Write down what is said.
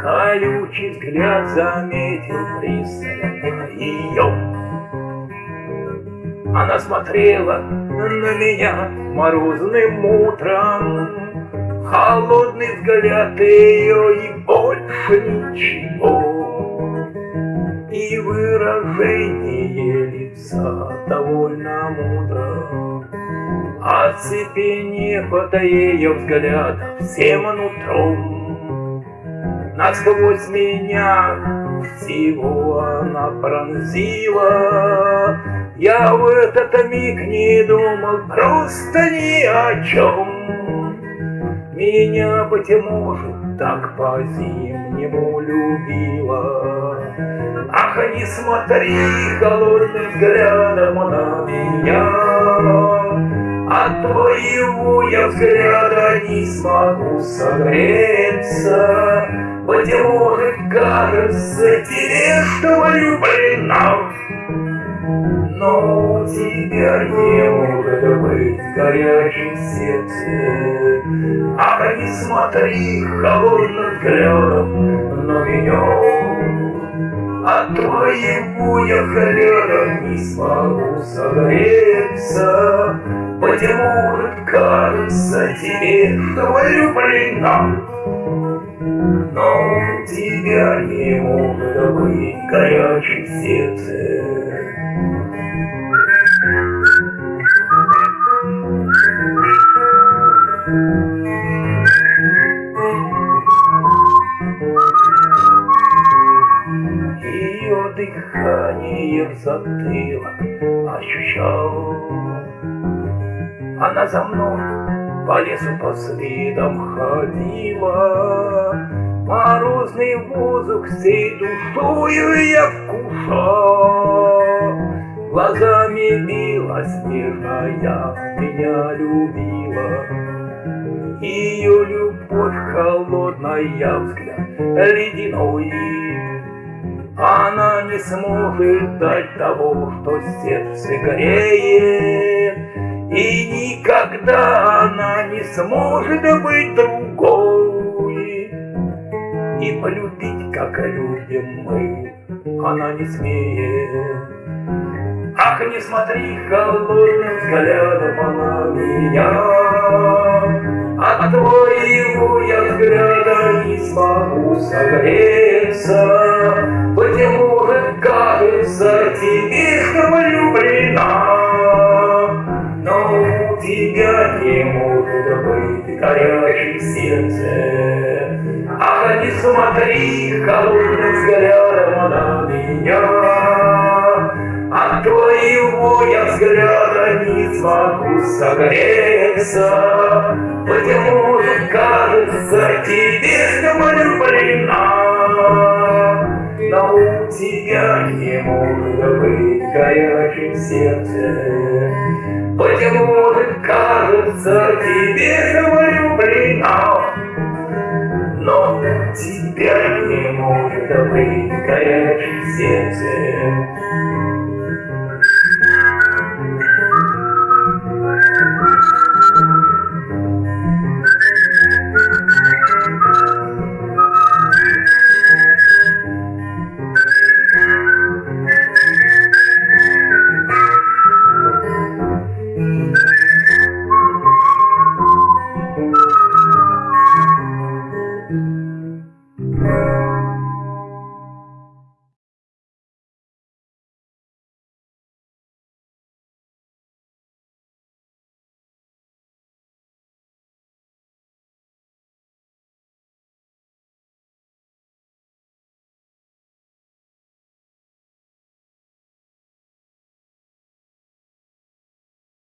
Колючий взгляд заметил пристально ее. Она смотрела на меня морозным утром, Холодный взгляд ее и больше ничего. И выражение лица довольно мудро, Оцепенев ее взгляда всем нутром, Насквозь меня всего она пронзила. Я в этот миг не думал просто ни о чем. Меня, быть может, так по-зимнему любила. Ах, не смотри холодным взглядом на меня, От твоего я взгляда не смогу согреться. Быть может, кажется тебе, что влюблена, Но у тебя не может быть горячим сердце. Ах, не смотри холодным взглядом на меня, От твоего я взгляда не смогу согреться. Может, кажется тебе, что влюблена, но у тебя не может быть горячий сердце. В затылок ощущал. Она за мной по лесу по следам ходила, Морозный воздух всей душою я вкушал. Глазами белоснежная меня любила. Ее любовь холодная взгляд ледяной. Она не сможет дать того, что сердце греет, И никогда она не сможет быть другой. И полюбить, как любим мы, она не смеет. Ах, не смотри холодным взглядом на меня, От твоего я взгляда не смогу согреться. Не может быть горячее сердце. Ах, не смотри холодным взглядом на меня, От твоего я взгляда не смогу согреться, Быть может, кажется тебе, влюблена, Но у тебя не может быть горячим сердце. Быть может, кажется тебе, что влюблена, но тебя не может быть горячее сердце.